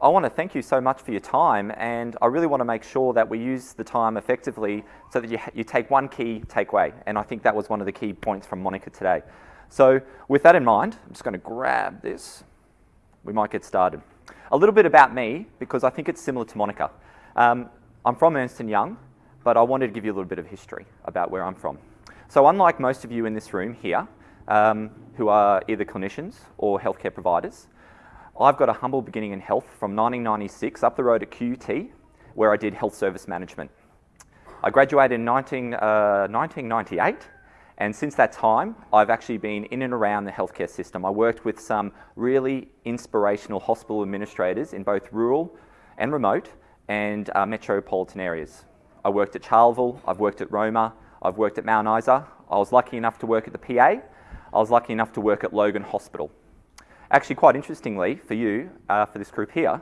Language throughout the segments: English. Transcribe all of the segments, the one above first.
I want to thank you so much for your time and I really want to make sure that we use the time effectively so that you, you take one key takeaway and I think that was one of the key points from Monica today. So with that in mind, I'm just going to grab this. We might get started. A little bit about me because I think it's similar to Monica. Um, I'm from Ernst & Young, but I wanted to give you a little bit of history about where I'm from. So unlike most of you in this room here, um, who are either clinicians or healthcare providers, I've got a humble beginning in health from 1996 up the road at QUT, where I did health service management. I graduated in 19, uh, 1998, and since that time, I've actually been in and around the healthcare system. I worked with some really inspirational hospital administrators in both rural and remote and uh, metropolitan areas. I worked at Charleville, I've worked at Roma, I've worked at Mount Isa. I was lucky enough to work at the PA. I was lucky enough to work at Logan Hospital. Actually, quite interestingly for you, uh, for this group here,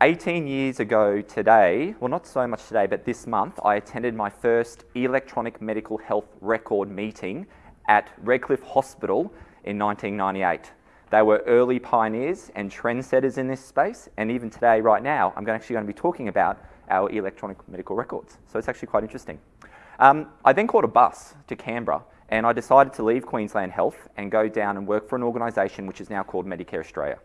18 years ago today, well not so much today, but this month, I attended my first electronic medical health record meeting at Redcliffe Hospital in 1998. They were early pioneers and trendsetters in this space, and even today, right now, I'm actually going to be talking about our electronic medical records. So it's actually quite interesting. Um, I then caught a bus to Canberra and I decided to leave Queensland Health and go down and work for an organisation which is now called Medicare Australia.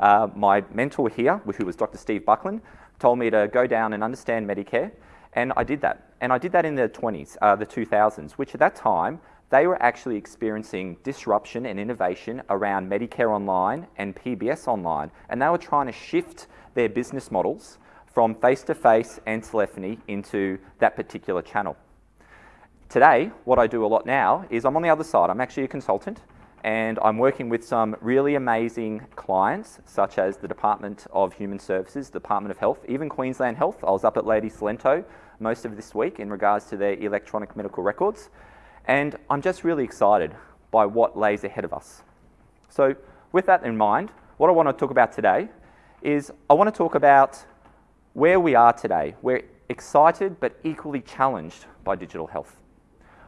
Uh, my mentor here, who was Dr. Steve Buckland, told me to go down and understand Medicare, and I did that. And I did that in the 20s, uh, the 2000s, which at that time, they were actually experiencing disruption and innovation around Medicare Online and PBS Online, and they were trying to shift their business models from face-to-face -face and telephony into that particular channel. Today, what I do a lot now is I'm on the other side. I'm actually a consultant and I'm working with some really amazing clients such as the Department of Human Services, Department of Health, even Queensland Health. I was up at Lady Cilento most of this week in regards to their electronic medical records. And I'm just really excited by what lays ahead of us. So with that in mind, what I want to talk about today is I want to talk about where we are today. We're excited but equally challenged by digital health.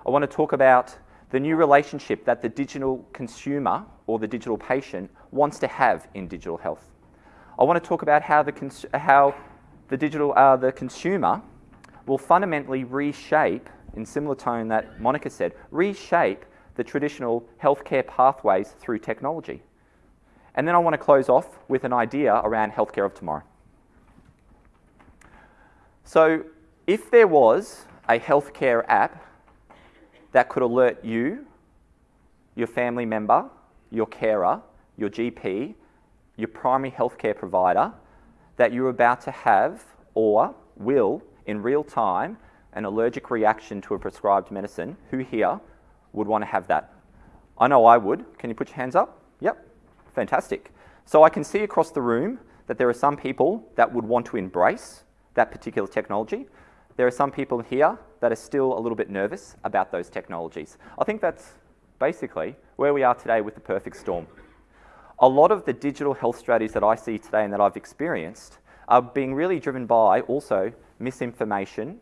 I want to talk about the new relationship that the digital consumer or the digital patient wants to have in digital health. I want to talk about how the, how the digital uh, the consumer will fundamentally reshape, in similar tone that Monica said, reshape the traditional healthcare pathways through technology. And then I want to close off with an idea around healthcare of tomorrow. So if there was a healthcare app that could alert you, your family member, your carer, your GP, your primary healthcare provider, that you're about to have or will, in real time, an allergic reaction to a prescribed medicine, who here would want to have that? I know I would. Can you put your hands up? Yep, fantastic. So I can see across the room that there are some people that would want to embrace that particular technology. There are some people here that are still a little bit nervous about those technologies. I think that's basically where we are today with the perfect storm. A lot of the digital health strategies that I see today and that I've experienced are being really driven by also misinformation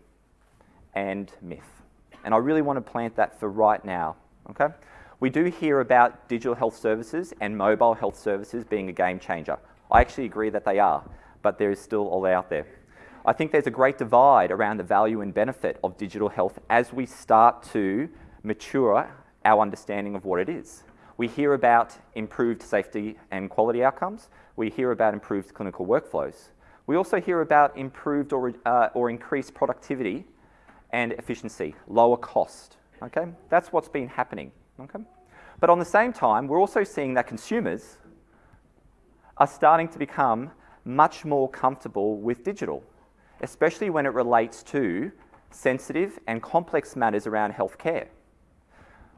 and myth. And I really want to plant that for right now, okay? We do hear about digital health services and mobile health services being a game changer. I actually agree that they are, but there is still all out there. I think there's a great divide around the value and benefit of digital health as we start to mature our understanding of what it is. We hear about improved safety and quality outcomes. We hear about improved clinical workflows. We also hear about improved or, uh, or increased productivity and efficiency, lower cost. Okay, that's what's been happening. Okay, but on the same time, we're also seeing that consumers are starting to become much more comfortable with digital especially when it relates to sensitive and complex matters around healthcare.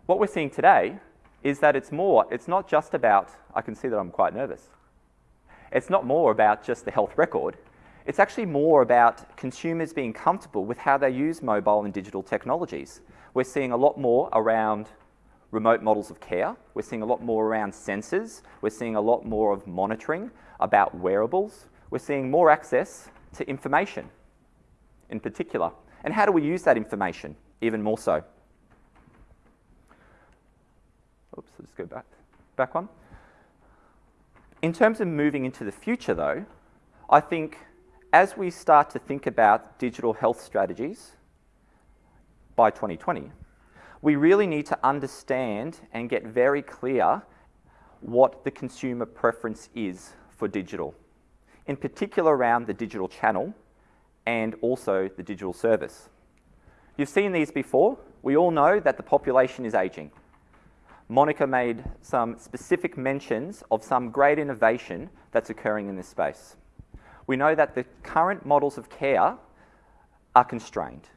What we're seeing today is that it's more, it's not just about, I can see that I'm quite nervous. It's not more about just the health record. It's actually more about consumers being comfortable with how they use mobile and digital technologies. We're seeing a lot more around remote models of care. We're seeing a lot more around sensors. We're seeing a lot more of monitoring about wearables. We're seeing more access to information in particular. And how do we use that information even more so? Oops, let's go back, back one. In terms of moving into the future though, I think as we start to think about digital health strategies by 2020, we really need to understand and get very clear what the consumer preference is for digital, in particular around the digital channel and also the digital service. You've seen these before. We all know that the population is aging. Monica made some specific mentions of some great innovation that's occurring in this space. We know that the current models of care are constrained.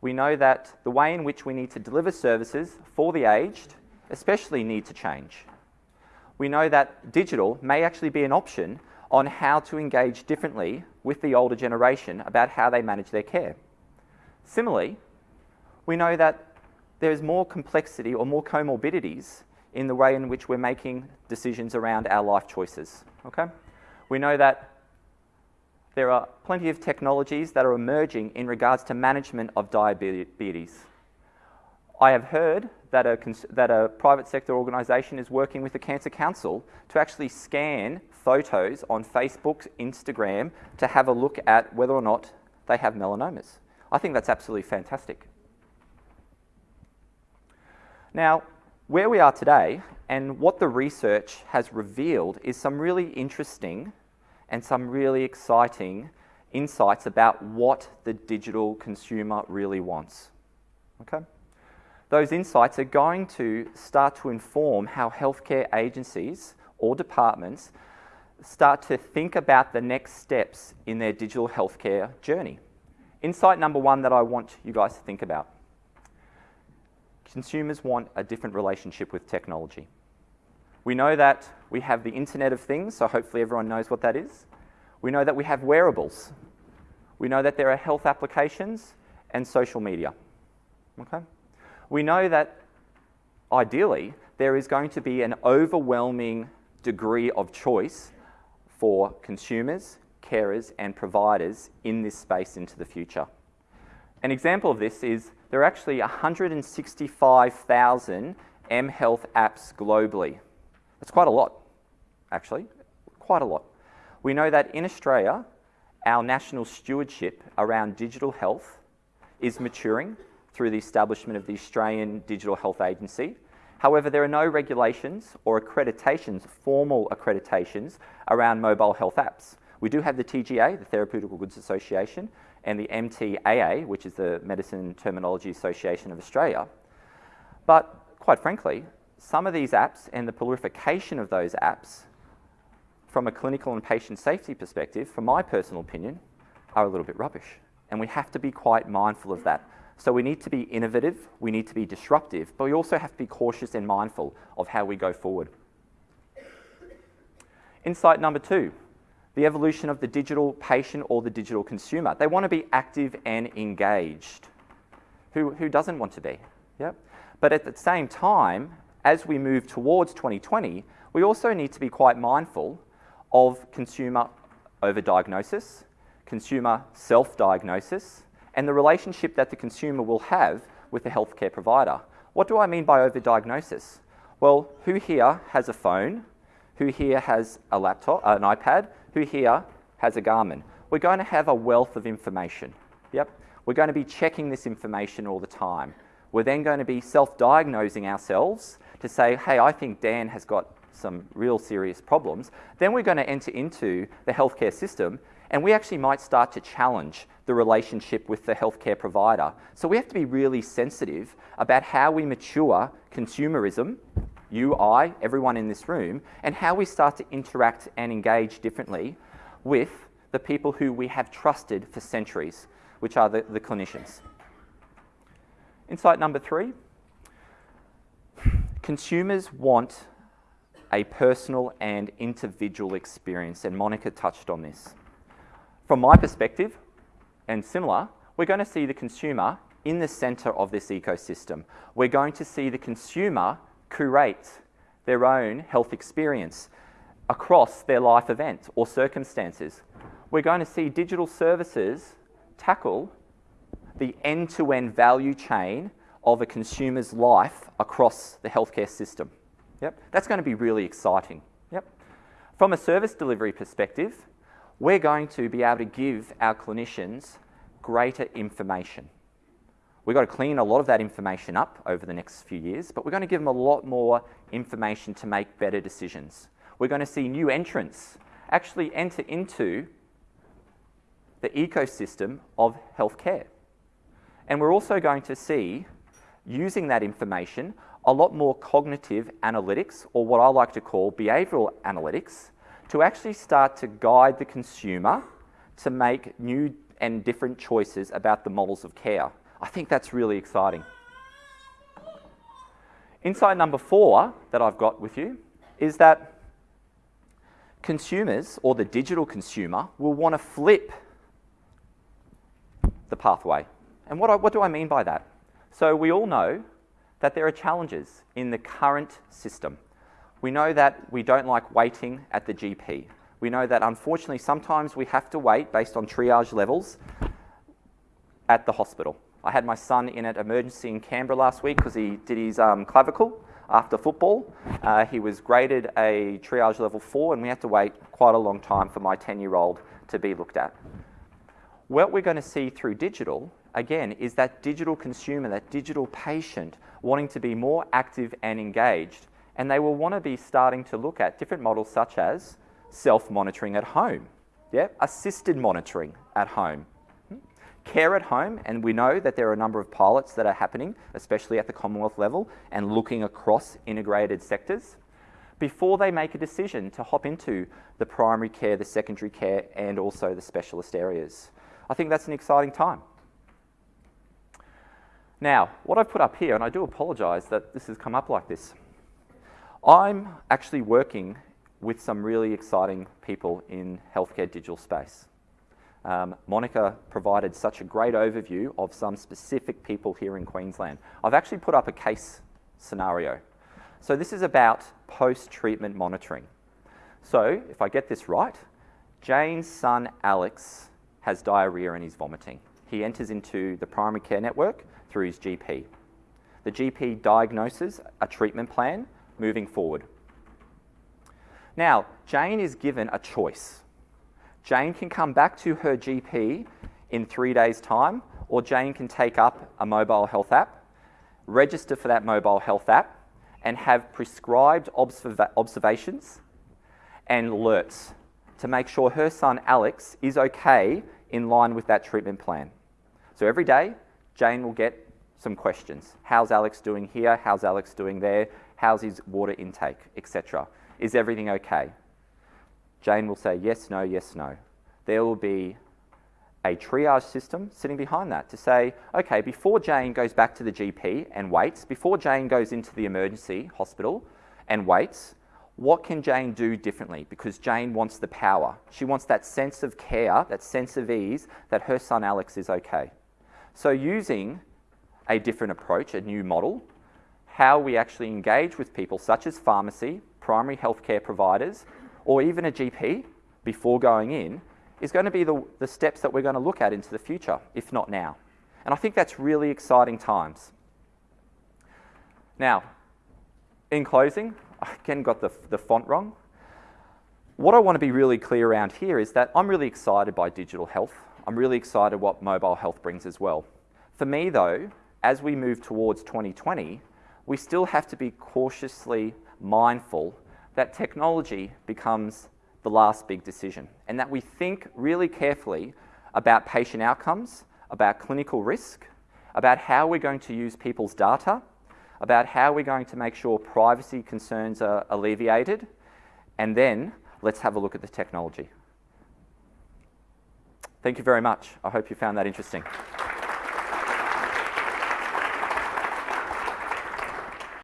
We know that the way in which we need to deliver services for the aged especially need to change. We know that digital may actually be an option on how to engage differently with the older generation about how they manage their care. Similarly, we know that there is more complexity or more comorbidities in the way in which we're making decisions around our life choices. Okay? We know that there are plenty of technologies that are emerging in regards to management of diabetes. I have heard that a, that a private sector organisation is working with the Cancer Council to actually scan photos on Facebook, Instagram, to have a look at whether or not they have melanomas. I think that's absolutely fantastic. Now, where we are today and what the research has revealed is some really interesting and some really exciting insights about what the digital consumer really wants. Okay? Those insights are going to start to inform how healthcare agencies or departments start to think about the next steps in their digital healthcare journey. Insight number one that I want you guys to think about consumers want a different relationship with technology. We know that we have the Internet of Things, so hopefully everyone knows what that is. We know that we have wearables. We know that there are health applications and social media. Okay? We know that ideally there is going to be an overwhelming degree of choice for consumers, carers, and providers in this space into the future. An example of this is there are actually 165,000 mHealth apps globally. That's quite a lot, actually, quite a lot. We know that in Australia, our national stewardship around digital health is maturing through the establishment of the Australian Digital Health Agency. However, there are no regulations or accreditations, formal accreditations, around mobile health apps. We do have the TGA, the Therapeutic Goods Association, and the MTAA, which is the Medicine Terminology Association of Australia. But quite frankly, some of these apps and the proliferation of those apps from a clinical and patient safety perspective, from my personal opinion, are a little bit rubbish. And we have to be quite mindful of that. So we need to be innovative, we need to be disruptive, but we also have to be cautious and mindful of how we go forward. Insight number two, the evolution of the digital patient or the digital consumer. They want to be active and engaged. Who, who doesn't want to be? Yep. But at the same time, as we move towards 2020, we also need to be quite mindful of consumer overdiagnosis, consumer self-diagnosis, and the relationship that the consumer will have with the healthcare provider. What do I mean by overdiagnosis? Well, who here has a phone? Who here has a laptop, an iPad? Who here has a Garmin? We're going to have a wealth of information. Yep. We're going to be checking this information all the time. We're then going to be self-diagnosing ourselves to say, hey, I think Dan has got some real serious problems. Then we're going to enter into the healthcare system and we actually might start to challenge the relationship with the healthcare provider. So we have to be really sensitive about how we mature consumerism you, I, everyone in this room, and how we start to interact and engage differently with the people who we have trusted for centuries, which are the, the clinicians. Insight number three, consumers want a personal and individual experience, and Monica touched on this. From my perspective, and similar, we're going to see the consumer in the center of this ecosystem. We're going to see the consumer curate their own health experience across their life event or circumstances. We're going to see digital services tackle the end-to-end value chain of a consumer's life across the healthcare system. Yep, that's going to be really exciting. Yep. From a service delivery perspective, we're going to be able to give our clinicians greater information. We've got to clean a lot of that information up over the next few years, but we're going to give them a lot more information to make better decisions. We're going to see new entrants actually enter into the ecosystem of healthcare. And we're also going to see, using that information, a lot more cognitive analytics, or what I like to call behavioural analytics, to actually start to guide the consumer to make new and different choices about the models of care. I think that's really exciting. Insight number four that I've got with you is that consumers, or the digital consumer, will want to flip the pathway. And what, I, what do I mean by that? So we all know that there are challenges in the current system. We know that we don't like waiting at the GP. We know that unfortunately sometimes we have to wait based on triage levels at the hospital. I had my son in at emergency in Canberra last week because he did his um, clavicle after football. Uh, he was graded a triage level four and we had to wait quite a long time for my 10 year old to be looked at. What we're going to see through digital, again, is that digital consumer, that digital patient wanting to be more active and engaged. And they will want to be starting to look at different models such as self-monitoring at home, yeah? assisted monitoring at home, hmm? care at home, and we know that there are a number of pilots that are happening, especially at the Commonwealth level, and looking across integrated sectors, before they make a decision to hop into the primary care, the secondary care, and also the specialist areas. I think that's an exciting time. Now, what I've put up here, and I do apologise that this has come up like this, I'm actually working with some really exciting people in healthcare digital space. Um, Monica provided such a great overview of some specific people here in Queensland. I've actually put up a case scenario. So this is about post-treatment monitoring. So if I get this right, Jane's son Alex has diarrhea and he's vomiting. He enters into the primary care network through his GP. The GP diagnoses a treatment plan moving forward. Now, Jane is given a choice. Jane can come back to her GP in three days' time, or Jane can take up a mobile health app, register for that mobile health app, and have prescribed observa observations and alerts to make sure her son Alex is okay in line with that treatment plan. So every day, Jane will get some questions. How's Alex doing here? How's Alex doing there? How's his water intake, etc. Is everything okay? Jane will say yes, no, yes, no. There will be a triage system sitting behind that to say, okay, before Jane goes back to the GP and waits, before Jane goes into the emergency hospital and waits, what can Jane do differently? Because Jane wants the power. She wants that sense of care, that sense of ease that her son Alex is okay. So using a different approach, a new model, how we actually engage with people such as pharmacy, primary healthcare providers, or even a GP before going in, is going to be the, the steps that we're going to look at into the future, if not now. And I think that's really exciting times. Now, in closing, I again got the, the font wrong. What I want to be really clear around here is that I'm really excited by digital health. I'm really excited what mobile health brings as well. For me though, as we move towards 2020, we still have to be cautiously mindful that technology becomes the last big decision and that we think really carefully about patient outcomes, about clinical risk, about how we're going to use people's data, about how we're going to make sure privacy concerns are alleviated, and then let's have a look at the technology. Thank you very much. I hope you found that interesting.